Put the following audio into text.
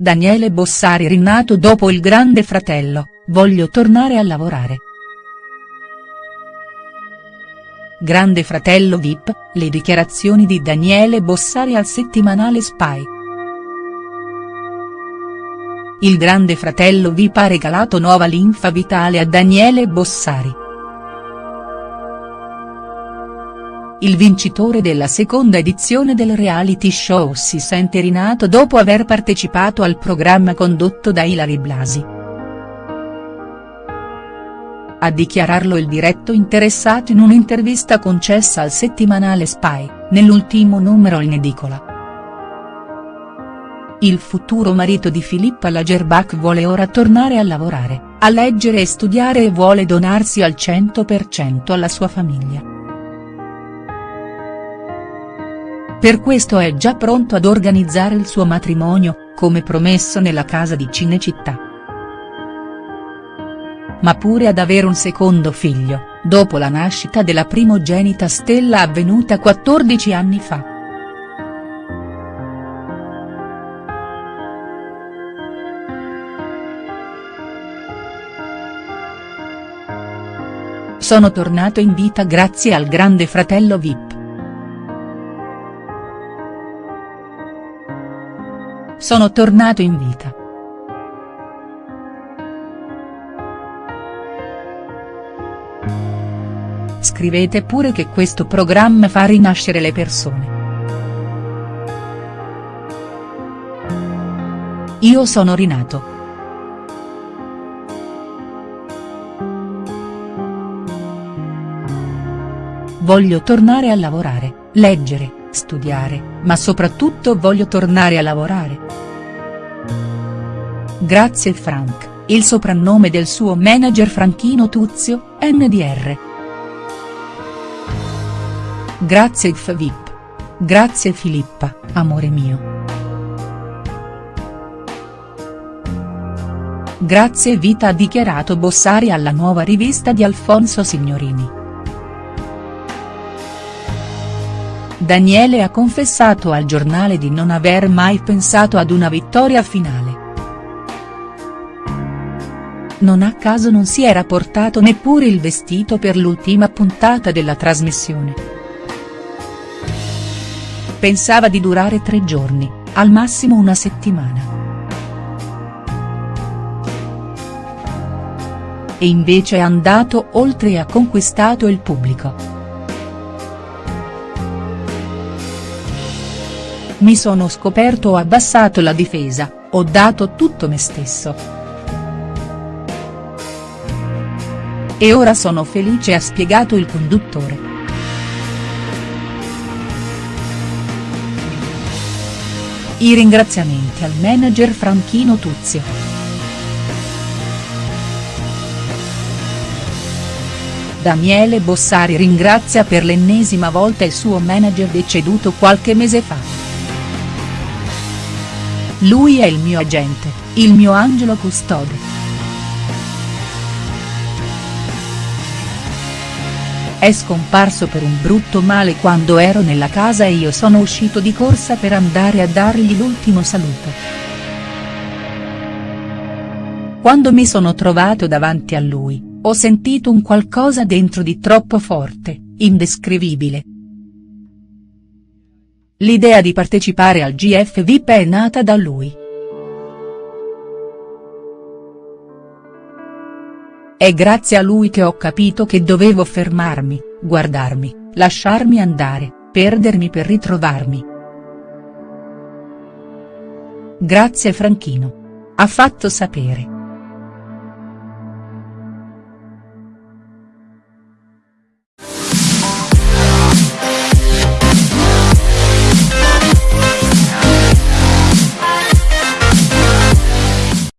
Daniele Bossari rinato dopo il grande fratello, voglio tornare a lavorare. Grande fratello Vip, le dichiarazioni di Daniele Bossari al settimanale Spy. Il grande fratello Vip ha regalato nuova linfa vitale a Daniele Bossari. Il vincitore della seconda edizione del reality show si sente rinato dopo aver partecipato al programma condotto da Ilari Blasi. A dichiararlo il diretto interessato in un'intervista concessa al settimanale Spy, nell'ultimo numero in edicola. Il futuro marito di Filippa Lagerbach vuole ora tornare a lavorare, a leggere e studiare e vuole donarsi al 100% alla sua famiglia. Per questo è già pronto ad organizzare il suo matrimonio, come promesso nella casa di Cinecittà. Ma pure ad avere un secondo figlio, dopo la nascita della primogenita Stella avvenuta 14 anni fa. Sono tornato in vita grazie al grande fratello Vip. Sono tornato in vita. Scrivete pure che questo programma fa rinascere le persone. Io sono rinato. Voglio tornare a lavorare, leggere, studiare, ma soprattutto voglio tornare a lavorare. Grazie Frank, il soprannome del suo manager Franchino Tuzio, NDR. Grazie Vip. Grazie Filippa, amore mio. Grazie Vita ha dichiarato Bossari alla nuova rivista di Alfonso Signorini. Daniele ha confessato al giornale di non aver mai pensato ad una vittoria finale. Non a caso non si era portato neppure il vestito per l'ultima puntata della trasmissione. Pensava di durare tre giorni, al massimo una settimana. E invece è andato oltre e ha conquistato il pubblico. Mi sono scoperto ho abbassato la difesa, ho dato tutto me stesso. E ora sono felice ha spiegato il conduttore. I ringraziamenti al manager Franchino Tuzio. Daniele Bossari ringrazia per l'ennesima volta il suo manager deceduto qualche mese fa. Lui è il mio agente, il mio angelo custode. È scomparso per un brutto male quando ero nella casa e io sono uscito di corsa per andare a dargli l'ultimo saluto. Quando mi sono trovato davanti a lui, ho sentito un qualcosa dentro di troppo forte, indescrivibile, L'idea di partecipare al GF VIP è nata da lui. È grazie a lui che ho capito che dovevo fermarmi, guardarmi, lasciarmi andare, perdermi per ritrovarmi. Grazie Franchino. Ha fatto sapere.